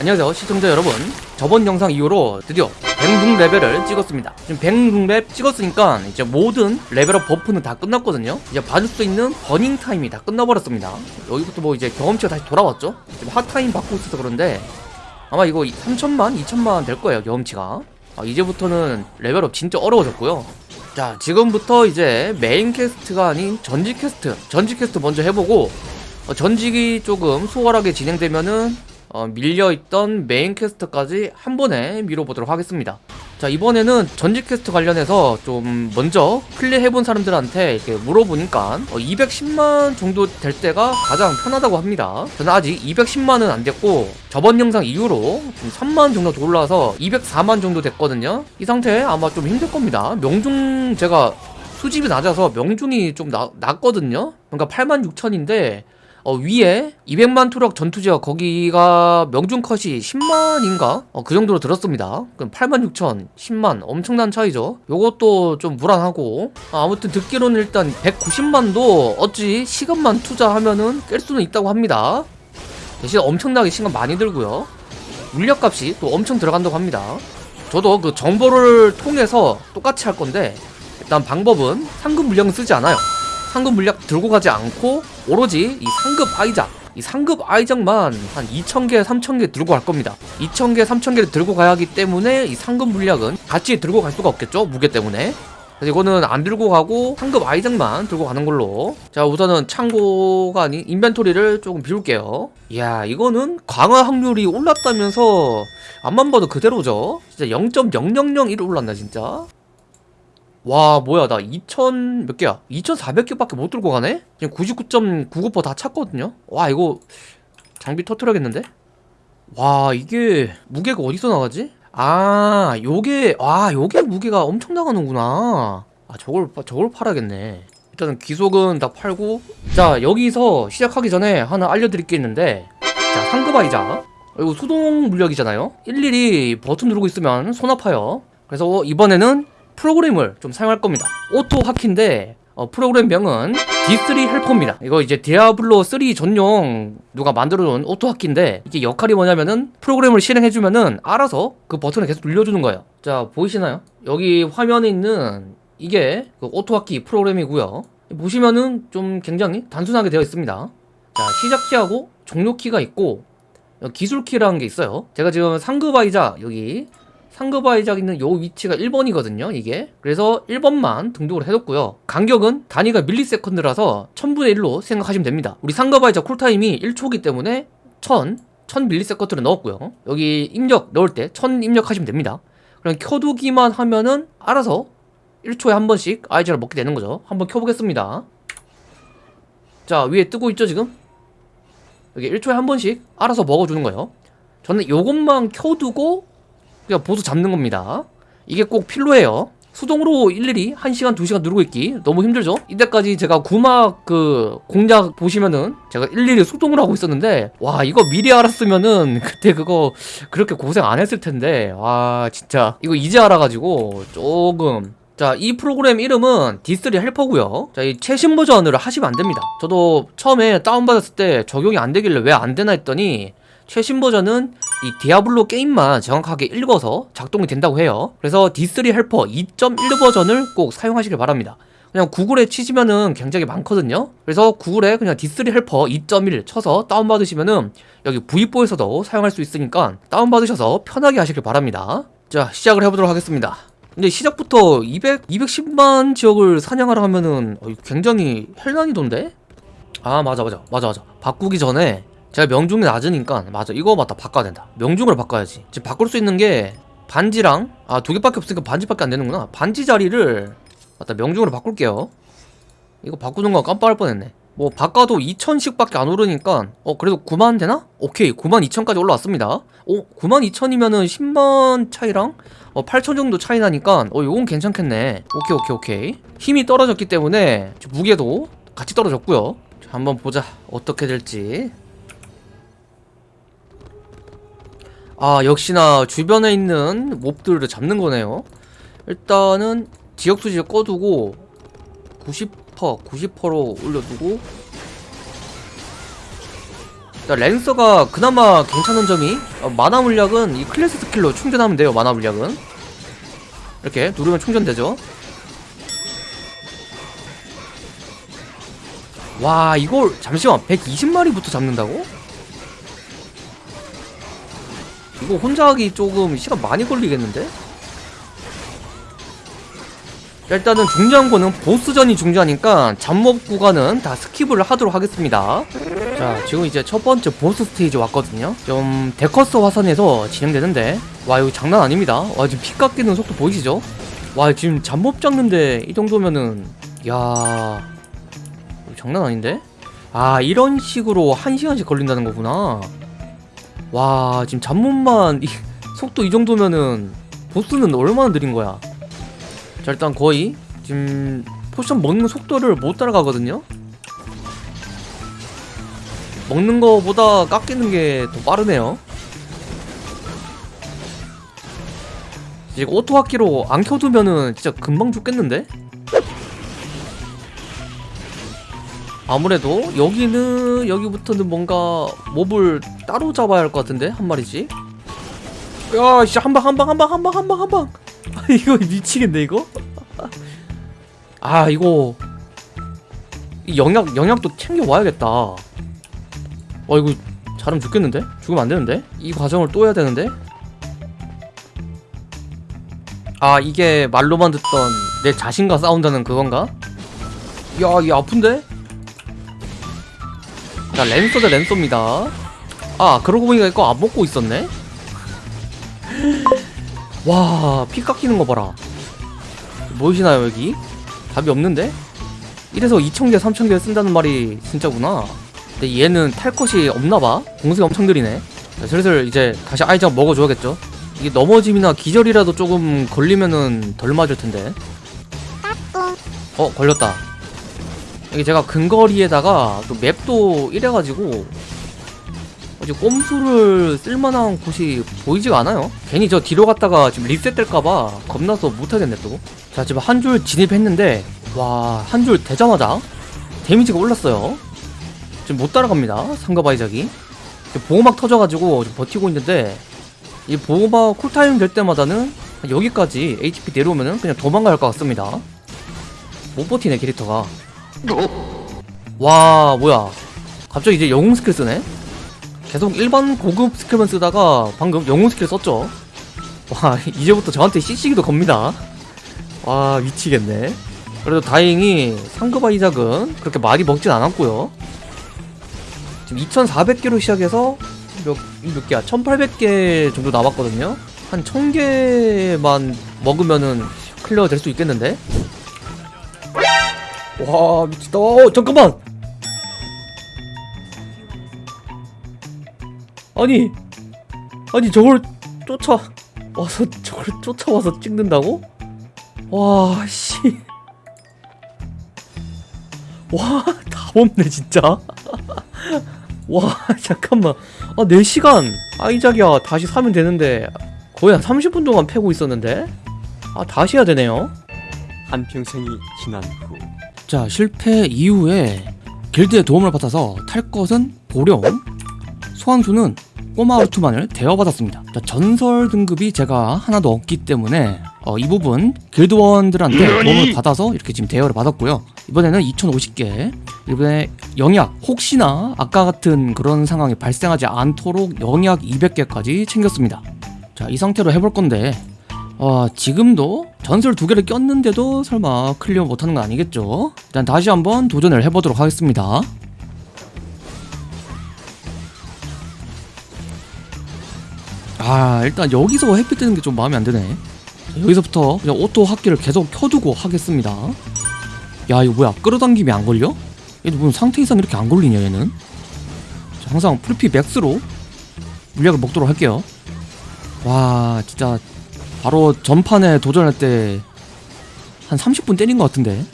안녕하세요 시청자 여러분. 저번 영상 이후로 드디어 106 레벨을 찍었습니다. 지금 106 찍었으니까 이제 모든 level up buff는 다 끝났거든요. 이제 봐줄 수 있는 burning time이 다 끝나버렸습니다. 여기부터 뭐 이제 경험치가 다시 돌아왔죠? 지금 hot time 받고 있어서 그런데 아마 이거 3천만 2천만 될 거예요 경험치가. 아, 이제부터는 level up 진짜 어려워졌고요. 자 지금부터 이제 main quest가 아닌 전직 퀘스트 전직 퀘스트 먼저 해보고 어, 전직이 조금 수월하게 진행되면은 어, 밀려있던 main quest까지 한 번에 밀어보도록 하겠습니다. 자 이번에는 전직 퀘스트 관련해서 좀 먼저 플레이해본 사람들한테 이렇게 물어보니까 어, 210만 정도 될 때가 가장 편하다고 합니다. 저는 아직 210만은 안 됐고 저번 영상 이후로 좀 3만 정도 더 올라와서 204만 정도 됐거든요. 이 상태 아마 좀 힘들 겁니다. 명중 제가 수집이 낮아서 명중이 좀 나, 낮거든요. 그러니까 8만 6천인데 어, 위에 200만 투력 전투지역 거기가 명중 컷이 10만인가? 어, 그 정도로 들었습니다. 그럼 8만 6천, 10만 엄청난 차이죠. 요것도 좀 불안하고 아, 아무튼 듣기로는 일단 190만도 어찌 시간만 투자하면은 깰 수는 있다고 합니다. 대신 엄청나게 시간 많이 들고요. 물약값이 또 엄청 들어간다고 합니다. 저도 그 정보를 통해서 똑같이 할 건데 일단 방법은 상급 물량은 쓰지 않아요. 상급 물약 들고 가지 않고 오로지 이 상급 아이작 이 상급 아이작만 한 2,000개, 3,000개 들고 갈 겁니다. 2,000개, 3,000개를 들고 가야 하기 때문에 이 상급 물약은 같이 들고 갈 수가 없겠죠? 무게 때문에. 이거는 안 들고 가고 상급 아이작만 들고 가는 걸로 자 우선은 창고가 아닌 인벤토리를 조금 비울게요 이야 이거는 강화 확률이 올랐다면서 앞만 봐도 그대로죠 진짜 0.0001 올랐나 진짜 와 뭐야 나 2000 몇 개야? 2400개밖에 못 들고 가네? 지금 99.99%다 찼거든요? 와 이거 장비 터트려야겠는데? 와 이게 무게가 어디서 나가지? 아 요게 와 요게 무게가 엄청 나가는구나. 아 저걸 파- 저걸 팔아야겠네. 일단은 기속은 다 팔고. 자 여기서 시작하기 전에 하나 알려드릴 게 있는데. 자 상급 아이자. 이거 수동 물약이잖아요? 일일이 버튼 누르고 있으면 손 아파요. 그래서 이번에는 프로그램을 좀 사용할 겁니다. auto hotkey인데 어, 프로그램명은 D3 헬퍼입니다. 이거 이제 디아블로 3 전용 누가 만들어놓은 auto hotkey인데 이게 역할이 뭐냐면은 프로그램을 실행해주면은 알아서 그 버튼을 계속 눌려주는 거예요. 자 보이시나요? 여기 화면에 있는 이게 그 auto hotkey 프로그램이고요. 보시면은 좀 굉장히 단순하게 되어 있습니다. 자 시작키하고 종료키가 있고 기술키라는 게 있어요. 제가 지금 상급 아이자 여기 상급 아이작 있는 요 위치가 1번이거든요 이게. 그래서 1번만 등록을 해뒀고요. 간격은 단위가 밀리세컨드라서 1000분의 1로 생각하시면 됩니다. 우리 상급 아이작 쿨타임이 1초기 때문에 1000 1000 밀리세컨드를 넣었고요. 여기 입력 넣을 때 1000 입력하시면 됩니다. 그럼 켜두기만 하면은 알아서 1초에 한 번씩 아이작을 먹게 되는 거죠. 한번 켜보겠습니다. 자 위에 뜨고 있죠 지금? 여기 1초에 한 번씩 알아서 먹어주는 거예요. 저는 요것만 켜두고 그냥 보스 잡는 겁니다. 이게 꼭 필요해요. 수동으로 일일이 1시간 2시간 누르고 있기 너무 힘들죠? 이때까지 제가 구막 그 공략 보시면은 제가 일일이 수동으로 하고 있었는데 와 이거 미리 알았으면은 그때 그거 그렇게 고생 안 했을 텐데. 와 진짜. 이거 이제 알아가지고 조금. 자, 이 프로그램 이름은 D3 헬퍼고요. 자, 이 최신 버전으로 하시면 안 됩니다. 저도 처음에 다운받았을 때 적용이 안 되길래 왜 안 되나 했더니 최신 버전은 이 디아블로 게임만 정확하게 읽어서 작동이 된다고 해요. 그래서 D3 helper 2.1 버전을 꼭 사용하시길 바랍니다. 그냥 구글에 치시면은 굉장히 많거든요. 그래서 구글에 그냥 D3 helper 2.1 쳐서 다운받으시면은 여기 V4에서도 사용할 수 있으니까 다운받으셔서 편하게 하시길 바랍니다. 자, 시작을 해보도록 하겠습니다. 근데 시작부터 200, 210만 지역을 사냥하라 하면은 굉장히 hell 난이도인데? 아 맞아 맞아 맞아 맞아 바꾸기 전에 제가 명중이 낮으니까 맞아. 이거 맞다. 바꿔야 된다. 명중을 바꿔야지. 지금 바꿀 수 있는 게 반지랑 아 두 개밖에 없으니까 반지밖에 안 되는구나. 반지 자리를 맞다. 명중으로 바꿀게요. 이거 바꾸는 거 깜빡할 뻔했네. 뭐 바꿔도 2천씩 밖에 안 오르니까 어 그래도 9만 되나? 오케이. 9만 2천까지 올라왔습니다. 어 9만 2천이면은 10만 차이랑? 어 8천 정도 차이 나니까 어 요건 괜찮겠네. 오케이 오케이 오케이. 힘이 떨어졌기 때문에 무게도 같이 떨어졌고요. 자, 한번 보자. 어떻게 될지 아 역시나 주변에 있는 몹들을 잡는 거네요. 일단은 지역 수지를 꺼두고 90% 90%로 올려두고. 일단 랜서가 그나마 괜찮은 점이 어, 마나 물약은 이 클래스 스킬로 충전하면 돼요 마나 물약은. 이렇게 누르면 충전되죠. 와 이걸 잠시만 120마리부터 잡는다고? 이거 혼자 하기 조금 시간 많이 걸리겠는데? 자, 일단은 중요한 거는 보스전이 중요하니까 잡몹 구간은 다 skip을 하도록 하겠습니다 자 지금 이제 첫 번째 보스 스테이지 왔거든요 좀 데커스 화산에서 진행되는데 와 이거 장난 아닙니다 와 지금 피 깎이는 속도 보이시죠? 와 지금 잡몹 잡는데 이 정도면은 야 장난 아닌데? 아 이런 식으로 한 시간씩 걸린다는 거구나 와 지금 잡몹만 이, 속도 이 정도면은 보스는 얼마나 느린 거야? 자 일단 거의 지금 potion 먹는 속도를 못 따라가거든요? 먹는 거보다 깎이는 게 더 빠르네요. 이제 auto hotkey로 안 켜두면은 진짜 금방 죽겠는데? 아무래도 여기는 여기부터는 뭔가 mob을 따로 잡아야 할 것 같은데? 한 마리씩 야 진짜 한방 한방 한방 한방 한방 한방! 아, 이거 미치겠네 이거? 아 이거. 이 영약 영약도 챙겨 와야겠다. 와 이거 잘하면 죽겠는데? 죽으면 안 되는데? 이 과정을 또 해야 되는데? 아 이게 말로만 듣던 내 자신과 싸운다는 그건가? 야이 아픈데 자 랜서 대 랜서입니다 아 그러고 보니까 이거 안 먹고 있었네 와, 피 깎이는 거 봐라. 보이시나요, 여기? 답이 없는데? 이래서 2,000개, 3,000개 쓴다는 말이 진짜구나. 근데 얘는 탈 것이 없나봐. 공세가 엄청 느리네. 자, 슬슬 이제 다시 아이작 먹어줘야겠죠? 이게 넘어짐이나 기절이라도 조금 걸리면은 덜 맞을 텐데. 어, 걸렸다. 이게 제가 근거리에다가 또 맵도 이래가지고 어제 꼼수를 쓸만한 곳이 보이지가 않아요. 괜히 저 뒤로 갔다가 지금 리셋될까봐 겁나서 못하겠네 또자 지금 한 줄 진입했는데 와 한 줄 되자마자 damage가 올랐어요. 지금 못 따라갑니다 상가바이작이. 보호막 터져가지고 지금 버티고 있는데 이 보호막 cool time 될 때마다는 여기까지 HP 내려오면은 그냥 도망갈 것 같습니다. 못 버티네 캐릭터가 와 뭐야. 갑자기 이제 영웅 스킬 쓰네? 계속 일반 고급 skill만 쓰다가 방금 영웅 스킬 썼죠? 와 이제부터 저한테 CC기도 겁니다. 와 미치겠네. 그래도 다행히 상급 아이작은 그렇게 많이 먹진 않았고요. 지금 2400개로 시작해서 몇, 몇 개야? 1800개 정도 남았거든요? 한 1000개만 먹으면은 클리어 될 수 있겠는데? 와 미치다 어, 잠깐만 아니 아니 저걸 쫓아 와서 저걸 쫓아와서 찍는다고? 와 씨. 와, 다 없네 진짜. 와, 잠깐만. 아, 4시간 아이작이야. 다시 사면 되는데 거의 한 30분 동안 패고 있었는데. 아, 다시 해야 되네요. 한평생이 지난 후 자, 실패 이후에 길드의 도움을 받아서 탈 것은 보령, 소환수는 꼬마 우투만을 대여받았습니다. 자, 전설 등급이 제가 하나도 없기 때문에 어, 이 부분 길드원들한테 도움을 받아서 이렇게 지금 대여를 받았고요. 이번에는 2050개 이번에 영약 혹시나 아까 같은 그런 상황이 발생하지 않도록 영약 200개까지 챙겼습니다. 자, 이 상태로 해볼 건데 어, 지금도 전설 두 개를 꼈는데도 설마 클리어 못하는 건 아니겠죠? 일단 다시 한번 도전을 해보도록 하겠습니다. 아 일단 여기서 햇빛 뜨는 게 좀 마음에 안 드네 자, 여기서부터 그냥 auto 하기를 계속 켜두고 하겠습니다 야 이거 뭐야 끌어당김이 안 걸려? 얘도 무슨 상태 이상 이렇게 안 걸리냐 얘는 자, 항상 풀피 max로 물약을 먹도록 할게요 와 진짜 바로 전판에 도전할 때 한 30분 때린 것 같은데.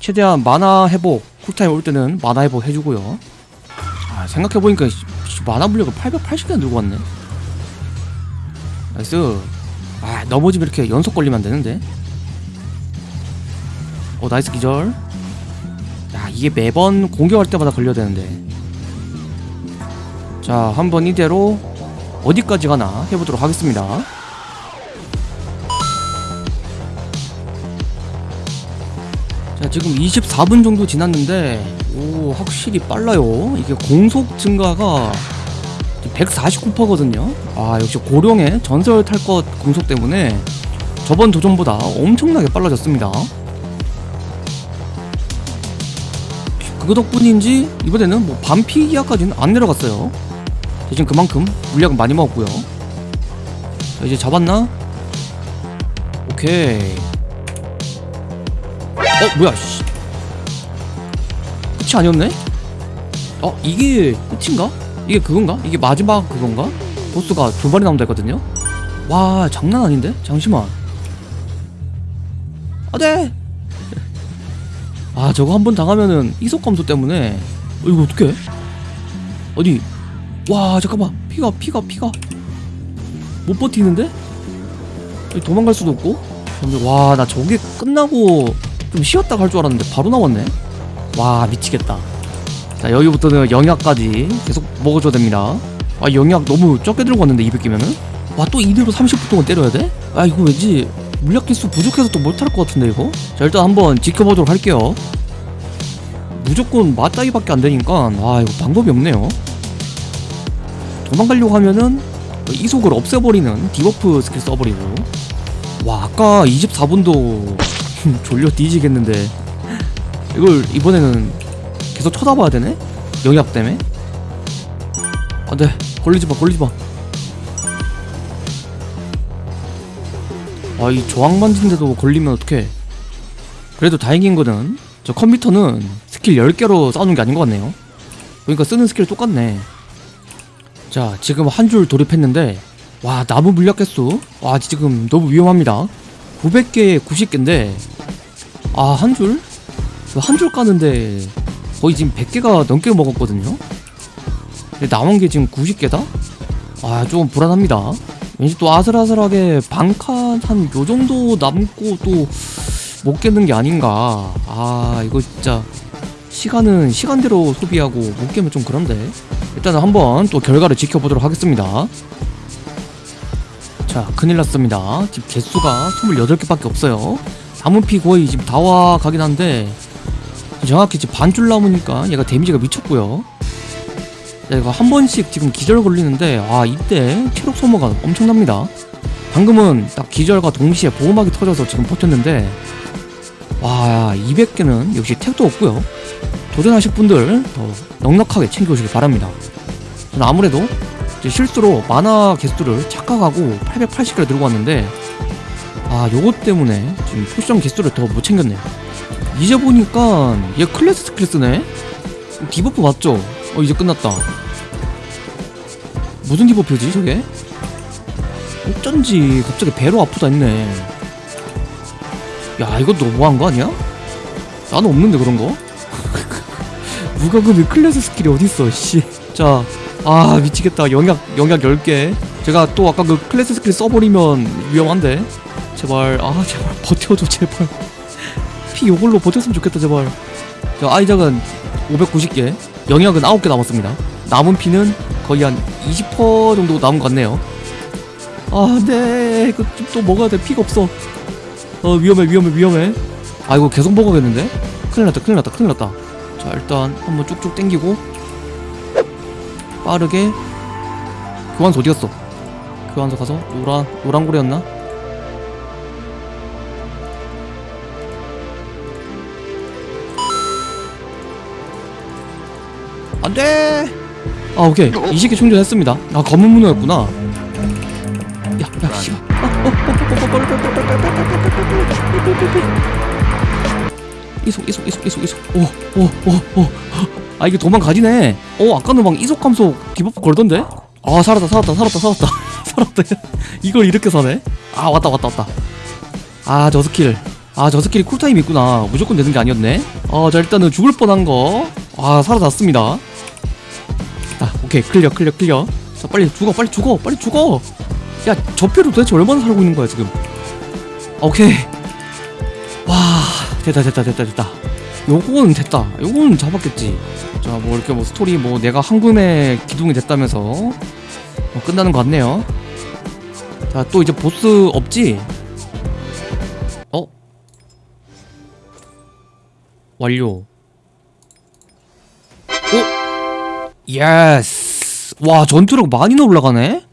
최대한 마나 회복 cool time 올 때는 마나 회복 해주고요. 아 생각해보니까 마나 물약을 880개나 들고 왔네. nice. 아 넘어지면 이렇게 연속 걸리면 안 되는데. 어 nice 기절. 야 이게 매번 공격할 때마다 걸려야 되는데. 자 한번 이대로 어디까지 가나 해보도록 하겠습니다 자 지금 24분 정도 지났는데 오 확실히 빨라요. 이게 공속 증가가 149%거든요. 아 역시 고령의 전설 탈 것 공속 때문에 저번 도전보다 엄청나게 빨라졌습니다. 그거 덕분인지 이번에는 뭐 반피 이하까지는 안 내려갔어요. 대신 그만큼 물약은 많이 먹었고요. 자 이제 잡았나? 오케이 어 뭐야 씨 끝이 아니었네? 어 이게 끝인가? 이게 그건가? 이게 마지막 그건가? 보스가 두 마리 나온다 했거든요? 와 장난 아닌데? 잠시만 아네 아 저거 한 번 당하면은 이속 감소 때문에 어, 이거 어떡해 어디 와 잠깐만 피가 피가 피가 못 버티는데 도망갈 수도 없고 와 나 저게 끝나고 좀 쉬었다 갈줄 알았는데 바로 나왔네. 와 미치겠다. 자 여기부터는 영약까지 계속 먹어줘야 됩니다. 아 영약 너무 적게 들고 왔는데 200개면은? 와또 이대로 30분 동안 때려야 돼? 아 이거 왠지 물약 개수 부족해서 또 못할 것 같은데 이거? 자 일단 한번 지켜보도록 할게요. 무조건 맞다기밖에 안 되니까 와 이거 방법이 없네요. 도망가려고 하면은 이속을 없애버리는 debuff 스킬 써버리고 와 아까 24분도 졸려 뒤지겠는데. 이걸 이번에는 계속 쳐다봐야 되네? 영약 때문에? 안돼 걸리지마 걸리지마. 아 이 저항 만진데도 걸리면 어떡해. 그래도 다행인 거는 저 컴퓨터는 스킬 10개로 싸우는 게 아닌 것 같네요. 그러니까 쓰는 스킬 똑같네. 자 지금 한 줄 돌입했는데 와 나무 물약 개수? 와 지금 너무 위험합니다 900개에 90개인데 아 한 줄? 한 줄 까는데 거의 지금 100개가 넘게 먹었거든요? 근데 남은 게 지금 90개다? 아좀 불안합니다. 왠지 또 아슬아슬하게 반칸 한 요정도 남고 또 못 깨는 게 아닌가. 아 이거 진짜 시간은 시간대로 소비하고 못 깨면 좀 그런데. 일단은 한번 또 결과를 지켜보도록 하겠습니다 자 큰일 났습니다. 지금 개수가 28개밖에 없어요. 나무피 거의 지금 다 와 가긴 한데 정확히 지금 반줄 남으니까 얘가 데미지가 미쳤고요. 자, 이거 한 번씩 지금 기절 걸리는데 아 이때 체력 소모가 엄청납니다. 방금은 딱 기절과 동시에 보호막이 터져서 지금 버텼는데 와 200개는 역시 택도 없고요. 도전하실 분들 더 넉넉하게 챙겨오시길 바랍니다. 저는 아무래도 실수로 마나 개수를 착각하고 880개를 들고 왔는데 아 요것 때문에 지금 포션 개수를 더 못 챙겼네요 이제 보니까 얘 클래스 스킬 쓰네 debuff 맞죠? 어 이제 끝났다 무슨 debuff지 저게? 어쩐지 갑자기 배로 아프다 했네 야 이거 너무한 거 아니야? 나는 없는데 그런 거? 그 클래스 스킬이 어딨어 씨 자 아 미치겠다. 영약 영약 10개. 제가 또 아까 그 클래스 스킬 써버리면 위험한데. 제발 아 제발 버텨줘 제발. 피 요걸로 버텼으면 좋겠다 제발. 자 아이작은 590개. 영약은 9개 남았습니다. 남은 피는 거의 한 20% 정도 남은 것 같네요. 아네. 이거 좀또 먹어야 돼. 피가 없어. 어 위험해 위험해 위험해. 아 이거 계속 먹어야겠는데? 큰일 났다 큰일 났다 큰일 났다. 자 일단 한번 쭉쭉 땡기고 빠르게 교환소 어디 갔어 교환소 가서 노란 노란고래였나 안돼 아 오케이 20개 충전했습니다 아 검은 문어였구나 야야 씨발 이속 이속 이속 이속 이속 오오오 오 아 이게 도망가지네. 어 아까는 막 이속 감소 debuff 걸던데? 아 살았다 살았다 살았다 살았다. 살았다. 이걸 이렇게 사네? 아 왔다 왔다 왔다. 아 저 스킬. 아 저 스킬이 cool time 있구나. 무조건 되는 게 아니었네. 어자 일단은 죽을 뻔한 거아 살아났습니다. 아 오케이. clear clear clear. 자 빨리 죽어 빨리 죽어 빨리 죽어. 야 저 피로 도대체 얼마나 살고 있는 거야 지금? 오케이. 와 됐다 됐다 됐다 됐다 요거는 됐다 요거는 잡았겠지 자 뭐 이렇게 뭐 스토리 뭐 내가 한금에 기둥이 됐다면서 뭐 끝나는 것 같네요 자 또 이제 보스 없지? 어? 완료 오! yes 와 전투력 많이나 올라가네?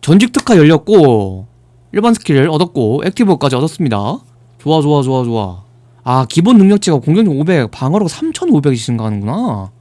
전직 특화 열렸고 일반 스킬 얻었고 active까지 얻었습니다 좋아 좋아 좋아 좋아 아 기본 능력치가 공격력 500 방어력 3500이 증가하는구나.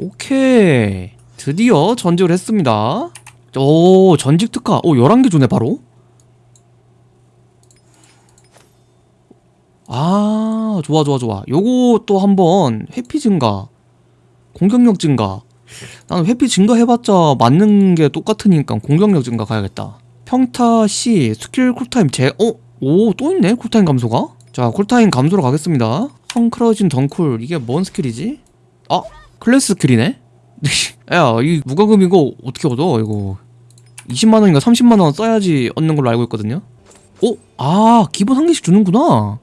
오케이. 드디어 전직을 했습니다. 오 전직 특화. 오 11개 주네 바로. 아 좋아 좋아 좋아. 요거 또 한번 회피 증가 공격력 증가. 나는 회피 증가 해봤자 맞는 게 똑같으니까 공격력 증가 가야겠다. 평타 시 스킬 cool time 제 어? 오 또 있네 cool time 감소가 자 cool time 감소로 가겠습니다 헝크러진 덩쿨 이게 뭔 스킬이지? 아 클래스 스킬이네? 야 이 무과금 이거 어떻게 얻어 이거 20만원인가 30만원 써야지 얻는 걸로 알고 있거든요 오? 아 기본 한 개씩 주는구나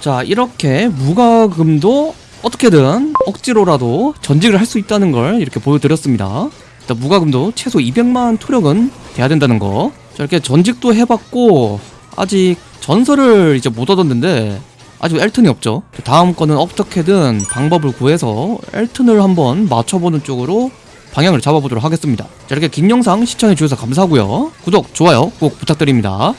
자 이렇게 무과금도 어떻게든 억지로라도 전직을 할 수 있다는 걸 이렇게 보여드렸습니다 일단 무과금도 최소 200만 토력은 돼야 된다는 거 자, 이렇게 전직도 해봤고 아직 전설을 이제 못 얻었는데 아직 엘튼이 없죠. 다음 거는 어떻게든 방법을 구해서 엘튼을 한번 맞춰보는 쪽으로 방향을 잡아보도록 하겠습니다. 자 이렇게 긴 영상 시청해주셔서 감사하고요. 구독, 좋아요 꼭 부탁드립니다